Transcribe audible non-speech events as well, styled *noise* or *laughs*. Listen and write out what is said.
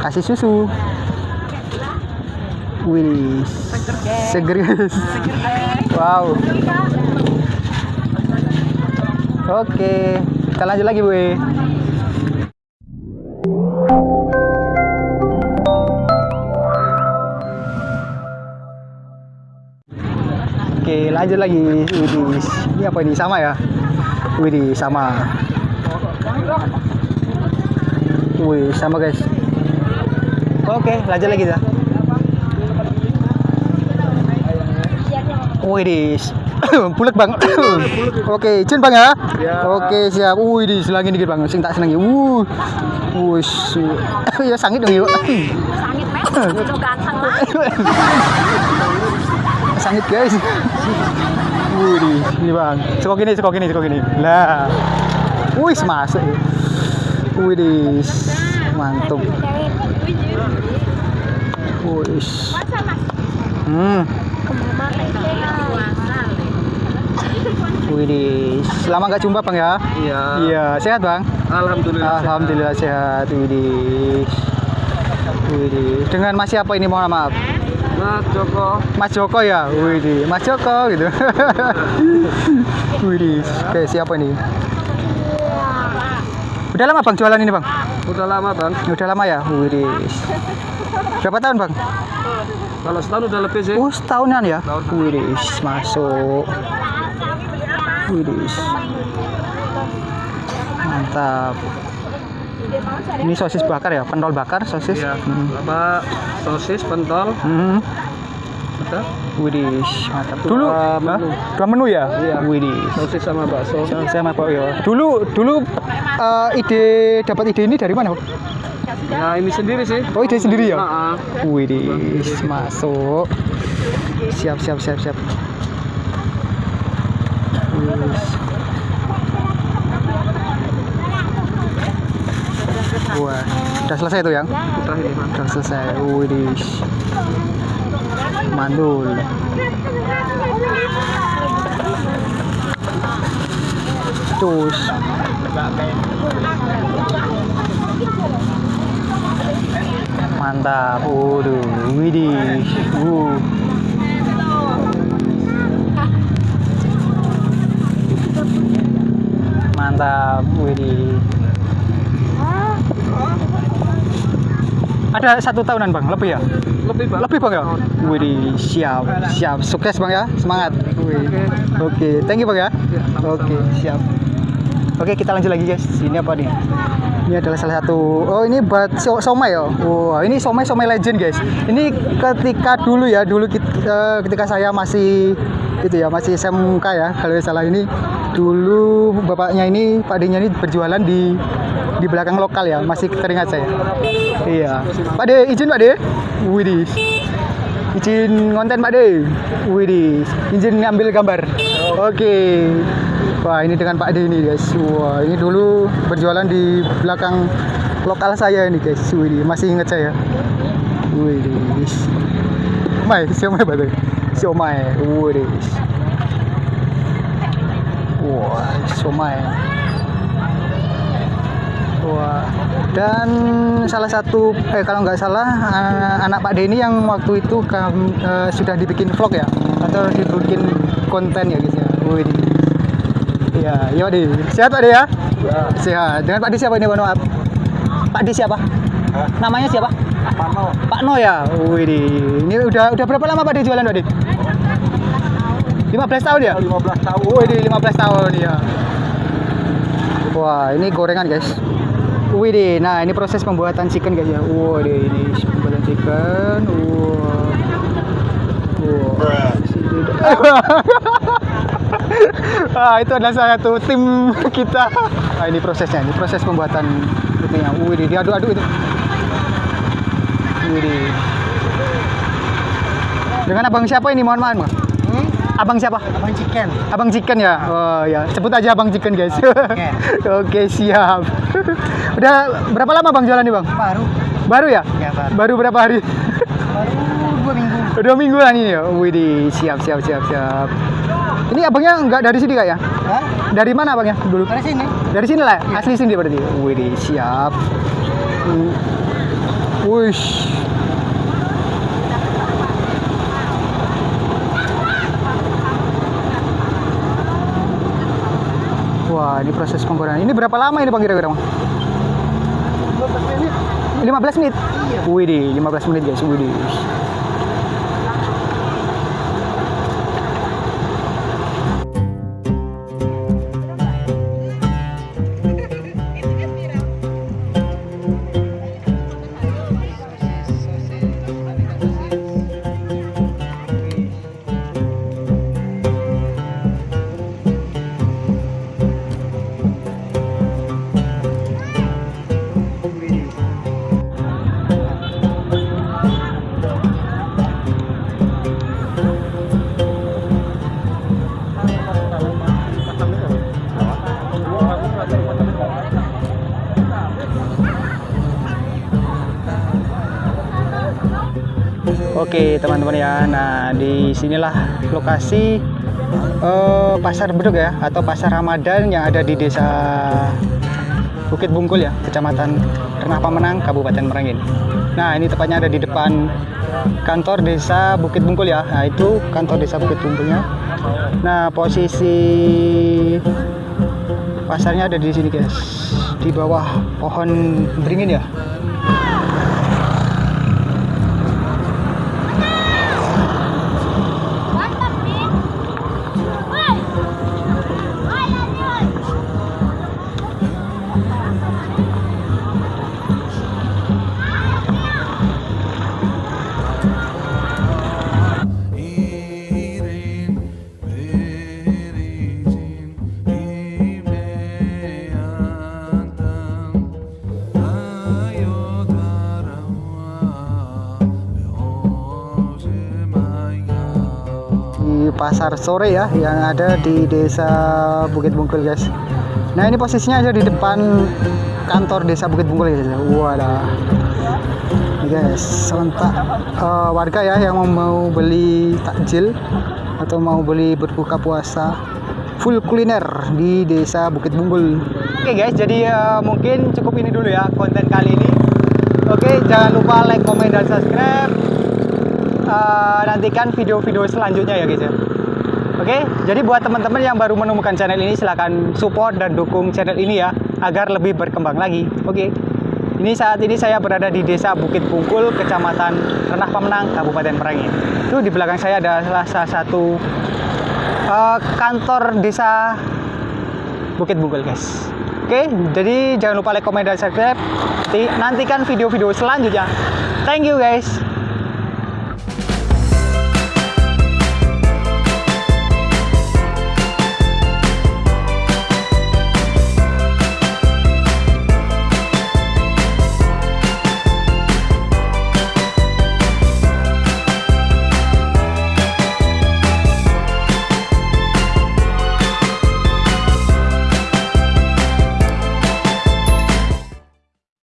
Kasih susu. Wih, seger guys. Wow. Oke, kita lanjut lagi, Bu. Oke, lanjut lagi. Widih, ini apa ini? Sama ya? Widih, sama. Wih, sama guys. Oke, lanjut lagi dah. Wih, *coughs* bulek bang. *coughs* Oke, izin bang ya. Oke, siap. Wih, di selangin dikit bang. Sing tak senengi. Wuh, wih, *coughs* ya sangit dong yuk. Sangit men, udah ganteng lah. Sangit guys. Wih, ini bang. Sekok gini, sekok gini, sekok gini. Lah. Wih, masuk. Wih, mantap. Wih. Hmm. Widih, lama nggak jumpa bang ya? Iya. Iya, sehat bang? Alhamdulillah. Alhamdulillah sehat. Widih. Widih. Dengan Mas siapa ini mohon maaf? Mas Joko. Mas Joko ya? Widih, Mas Joko gitu. *laughs* Widih, oke siapa ini? Udah lama bang jualan ini bang? Udah lama bang. Udah lama ya? Widih. Berapa tahun bang? Kalau setahun udah lebih sih. Oh setahunan ya? Widih, masuk. Widih. Mantap. Ini sosis bakar ya? Pentol bakar sosis? Iya. Hmm. Apa sosis, pentol, Hmm. ada Widih, mantap. Dua Dulu menu. Hah? dua menu ya? Iya. Widih. sosis sama bakso. Saya sama Pak ya. Dulu dulu eh, ide dapat ide ini dari mana? Pak? Ya ini sendiri sih. Oh ide sendiri ya? Nah, Widih, masuk. Siap siap siap siap. Wah, udah selesai tuh yang? udah ini. Udah selesai. Widih. Mandul. Terus. Mantap. Waduh, widih. Uh. Mantap, widih. Ada satu tahunan bang, lebih ya? Lebih bang. Lebih bang ya? Widih, siap, siap. Sukses bang ya, semangat. Wih. Oke, thank you bang ya. Oke, siap. Oke, kita lanjut lagi guys. Ini apa nih? Ini adalah salah satu. Oh, ini buat so somai ya. Wah, ini somai somai legend guys. Ini ketika dulu ya, dulu kit- eh, ketika saya masih itu ya, masih SMK ya. Kalau nggak salah ini dulu bapaknya ini, Pak D-nya ini berjualan di di belakang lokal ya. Masih teringat saya. Iya. Pak D, izin Pak D. Widih. Izin konten Pak D. Widih. Izin ngambil gambar. Oke. Wah, ini dengan Pak D ini guys. Wah, ini dulu berjualan di belakang lokal saya ini guys. Widih, masih ingat saya. Widih. Mai, siomay ba 'to? Siomay. Widih. Wah, siomay. Wah, dan salah satu eh kalau nggak salah eh, anak Pak Denny yang waktu itu kam- eh, sudah dibikin vlog ya atau dibikin konten ya guys ya. Wih. Iya, iya Pak D. Sehat Pak D ya? Sehat. Dengan Pak D siapa ini Pak Noab? Pak D siapa? Namanya siapa? Pak No. Pak No ya. Wih. Ini udah udah berapa lama Pak D jualan Pak D? 15 tahun ya? 15 tahun. Wih, di 15 tahun ya. Wah, ini gorengan guys. Wih deh, nah ini proses pembuatan chicken guys ya. Wah deh, ini pembuatan chicken. Wah. Wah. *laughs* ah, itu adalah salah satu tim kita. Nah, ini prosesnya, ini proses pembuatan itunya. Wih diaduk-aduk itu. Wih. Dengan abang siapa ini? Mohon maaf, Bang. Abang siapa? Abang chicken. Abang Chicken ya? Oh ya, sebut aja Abang Chicken guys. *laughs* Oke, siap. Udah berapa lama Bang jualan nih Bang? Baru. Baru ya? Ya baru. Baru berapa hari? Baru dua minggu. Dua mingguan ini ya? Widih, siap, siap, siap, siap. Ini abangnya nggak dari sini kak ya? Hah? Dari mana abangnya dulu? Dari sini. Dari sini lah, asli sini berarti. Wih, siap. Wush. Wah, ini proses penggorengan. Ini berapa lama ini bang kira-kira bang? 15 menit. Wih, di 15 menit guys. Wih, Oke teman-teman ya, nah di sinilah lokasi eh, pasar beduk ya atau pasar Ramadan yang ada di desa Bukit Bungkul ya, kecamatan Renah Pamenang, Kabupaten Merangin. Nah ini tepatnya ada di depan kantor desa Bukit Bungkul ya, nah itu kantor desa Bukit Bungkulnya. Nah posisi pasarnya ada di sini guys, di bawah pohon beringin ya. Pasar sore ya yang ada di desa Bukit Bungkul guys. Nah ini posisinya ada di depan kantor desa Bukit Bungkul guys. Wadah guys serentak eh, warga ya yang mau beli takjil atau mau beli berbuka puasa full kuliner di desa Bukit Bungkul. Oke guys jadi eh, mungkin cukup ini dulu ya konten kali ini. Oke jangan lupa like comment dan subscribe. Eh, nantikan video-video selanjutnya ya guys ya. Oke, jadi buat teman-teman yang baru menemukan channel ini silahkan support dan dukung channel ini ya agar lebih berkembang lagi. Oke. Ini saat ini saya berada di Desa Bukit Bungkul, Kecamatan Renah Pemenang, Kabupaten Merangin. Itu di belakang saya adalah salah satu eh, kantor Desa Bukit Bungkul, guys. Oke, jadi jangan lupa like, comment, dan subscribe. Nanti- Nantikan video-video selanjutnya. Thank you, guys.